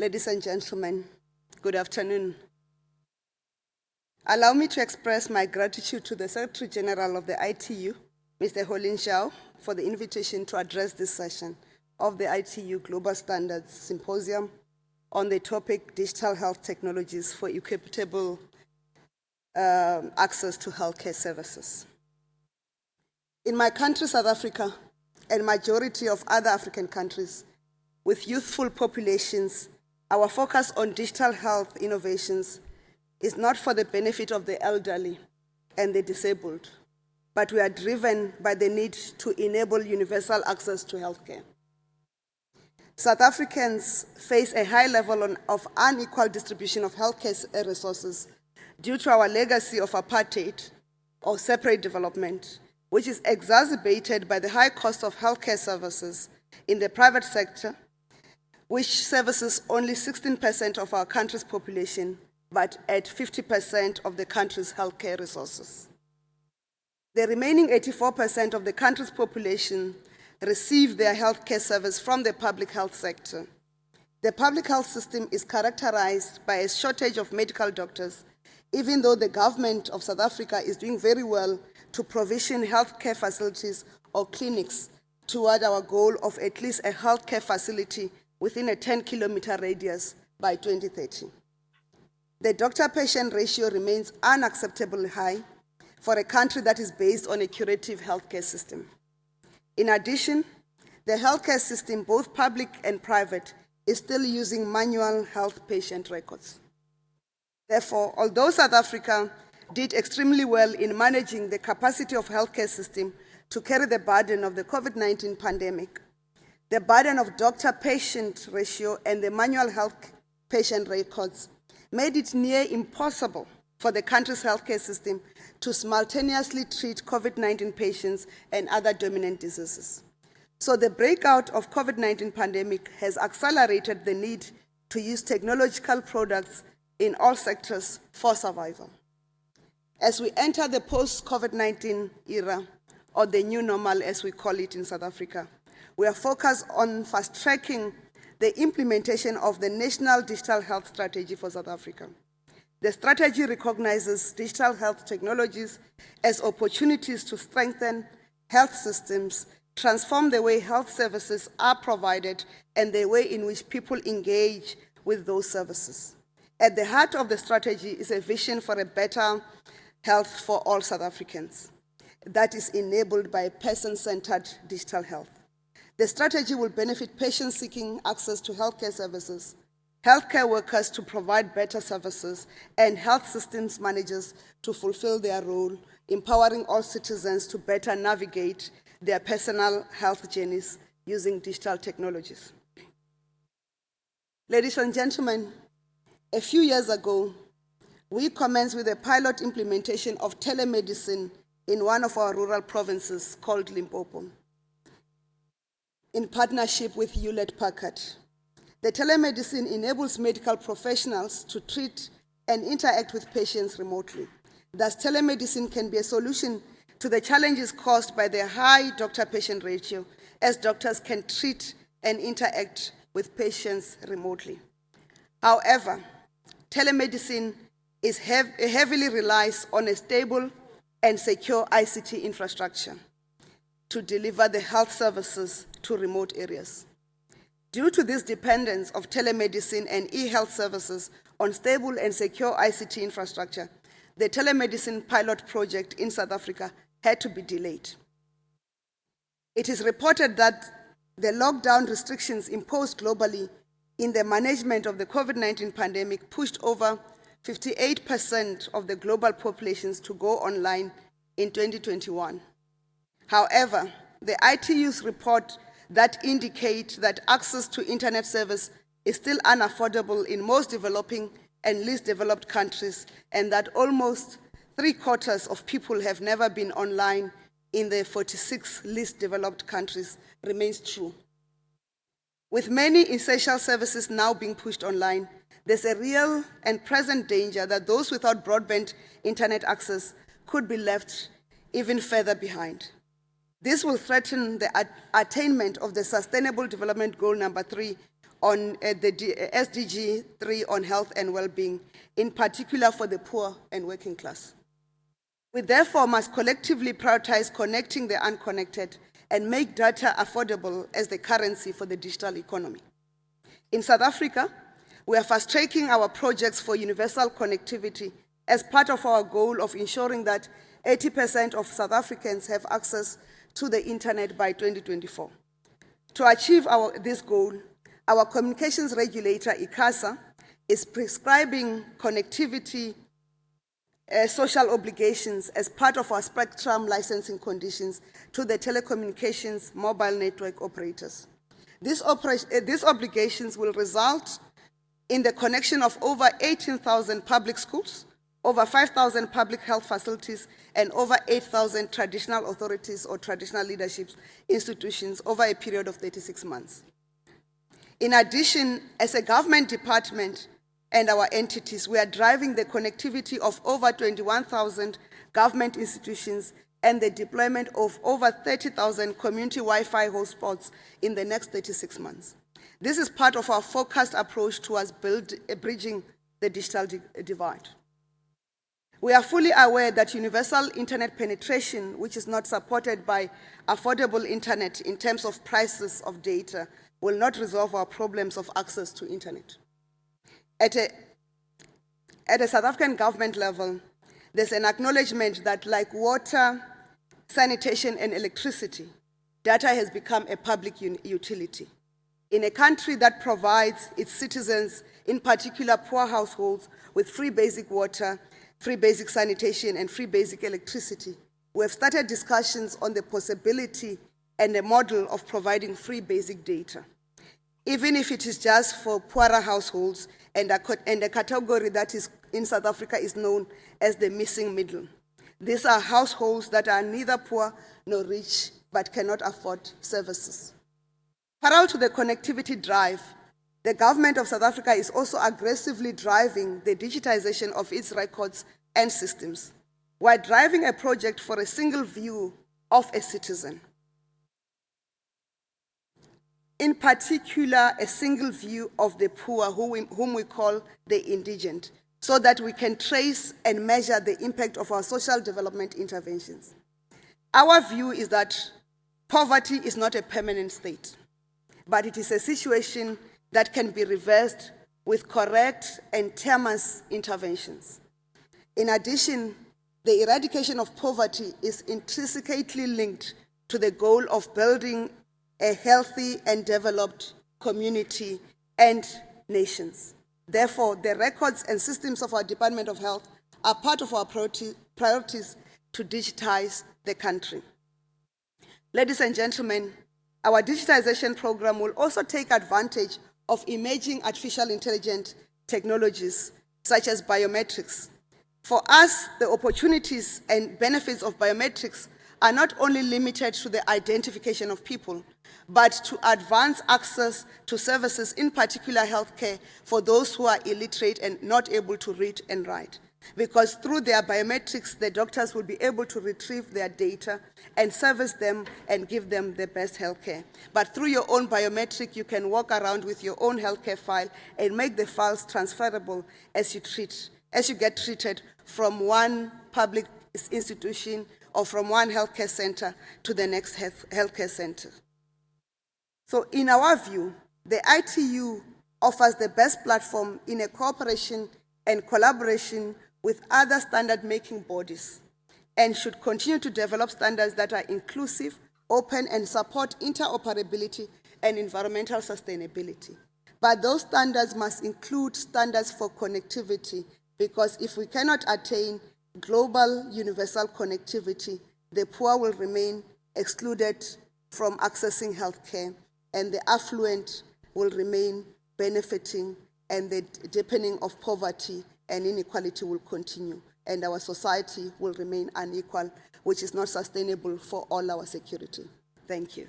Ladies and gentlemen, good afternoon. Allow me to express my gratitude to the Secretary General of the ITU, Mr. Houlin Zhao, for the invitation to address this session of the ITU Global Standards Symposium on the topic Digital Health Technologies for Equitable um, Access to Healthcare Services. In my country, South Africa, and majority of other African countries, with youthful populations, our focus on digital health innovations is not for the benefit of the elderly and the disabled, but we are driven by the need to enable universal access to healthcare. South Africans face a high level of unequal distribution of healthcare eh, resources due to our legacy of apartheid or separate development, which is exacerbated by the high cost of healthcare services in the private sector which services only 16% of our country's population, but at 50% of the country's healthcare resources. The remaining 84% of the country's population receive their healthcare service from the public health sector. The public health system is characterized by a shortage of medical doctors, even though the government of South Africa is doing very well to provision healthcare facilities or clinics toward our goal of at least a healthcare facility within a 10 kilometer radius by 2030. The doctor-patient ratio remains unacceptably high for a country that is based on a curative healthcare system. In addition, the healthcare system, both public and private, is still using manual health patient records. Therefore, although South Africa did extremely well in managing the capacity of healthcare system to carry the burden of the COVID-19 pandemic, the burden of doctor-patient ratio and the manual health patient records made it near impossible for the country's healthcare system to simultaneously treat COVID-19 patients and other dominant diseases. So the breakout of COVID-19 pandemic has accelerated the need to use technological products in all sectors for survival. As we enter the post-COVID-19 era, or the new normal as we call it in South Africa, we are focused on fast-tracking the implementation of the National Digital Health Strategy for South Africa. The strategy recognizes digital health technologies as opportunities to strengthen health systems, transform the way health services are provided, and the way in which people engage with those services. At the heart of the strategy is a vision for a better health for all South Africans that is enabled by person-centered digital health. The strategy will benefit patients seeking access to healthcare services, healthcare workers to provide better services, and health systems managers to fulfill their role, empowering all citizens to better navigate their personal health journeys using digital technologies. Ladies and gentlemen, a few years ago, we commenced with a pilot implementation of telemedicine in one of our rural provinces called Limpopo in partnership with Hewlett Packard. The telemedicine enables medical professionals to treat and interact with patients remotely. Thus, telemedicine can be a solution to the challenges caused by the high doctor-patient ratio, as doctors can treat and interact with patients remotely. However, telemedicine is heavily relies on a stable and secure ICT infrastructure to deliver the health services to remote areas. Due to this dependence of telemedicine and e-health services on stable and secure ICT infrastructure, the telemedicine pilot project in South Africa had to be delayed. It is reported that the lockdown restrictions imposed globally in the management of the COVID-19 pandemic pushed over 58% of the global populations to go online in 2021. However, the ITU's report that indicate that access to internet service is still unaffordable in most developing and least developed countries, and that almost three quarters of people have never been online in the 46 least developed countries remains true. With many essential services now being pushed online, there's a real and present danger that those without broadband internet access could be left even further behind. This will threaten the attainment of the Sustainable Development Goal number three on uh, the D- uh, SDG 3 on health and well-being, in particular for the poor and working class. We therefore must collectively prioritize connecting the unconnected and make data affordable as the currency for the digital economy. In South Africa, we are fast tracking our projects for universal connectivity as part of our goal of ensuring that 80% of South Africans have access to the internet by 2024. To achieve our, this goal, our communications regulator, ICASA, is prescribing connectivity uh, social obligations as part of our spectrum licensing conditions to the telecommunications mobile network operators. Uh, these obligations will result in the connection of over 18,000 public schools, over 5,000 public health facilities, and over 8,000 traditional authorities or traditional leadership institutions over a period of 36 months. In addition, as a government department and our entities, we are driving the connectivity of over 21,000 government institutions and the deployment of over 30,000 community Wi-Fi hotspots in the next 36 months. This is part of our focused approach towards build, bridging the digital divide. We are fully aware that universal internet penetration, which is not supported by affordable internet in terms of prices of data, will not resolve our problems of access to internet. At a, at a South African government level, there's an acknowledgement that like water, sanitation, and electricity, data has become a public utility. In a country that provides its citizens, in particular poor households, with free basic water, free basic sanitation, and free basic electricity, we have started discussions on the possibility and a model of providing free basic data, even if it is just for poorer households and a, and a category that is in South Africa is known as the missing middle. These are households that are neither poor nor rich but cannot afford services. Parallel to the connectivity drive, the government of South Africa is also aggressively driving the digitization of its records and systems. We're driving a project for a single view of a citizen in particular a single view of the poor, whom we call the indigent, so that we can trace and measure the impact of our social development interventions. Our view is that poverty is not a permanent state, but it is a situation that can be reversed with correct and terminous interventions. In addition, the eradication of poverty is intrinsically linked to the goal of building a healthy and developed community and nations. Therefore, the records and systems of our Department of Health are part of our priorities to digitize the country. Ladies and gentlemen, our digitization program will also take advantage of emerging artificial intelligence technologies such as biometrics. For us, the opportunities and benefits of biometrics are not only limited to the identification of people, but to advance access to services, in particular healthcare, for those who are illiterate and not able to read and write. Because through their biometrics, the doctors will be able to retrieve their data and service them and give them the best healthcare. But through your own biometric, you can walk around with your own healthcare file and make the files transferable as you treat, as you get treated from one public institution or from one healthcare center to the next health, healthcare center. So, in our view, the ITU offers the best platform in a cooperation and collaboration with other standard making bodies and should continue to develop standards that are inclusive, open, and support interoperability and environmental sustainability. But those standards must include standards for connectivity because if we cannot attain global universal connectivity, the poor will remain excluded from accessing healthcare, and the affluent will remain benefiting, and the deepening of poverty and inequality will continue, and our society will remain unequal, which is not sustainable for all our security. Thank you.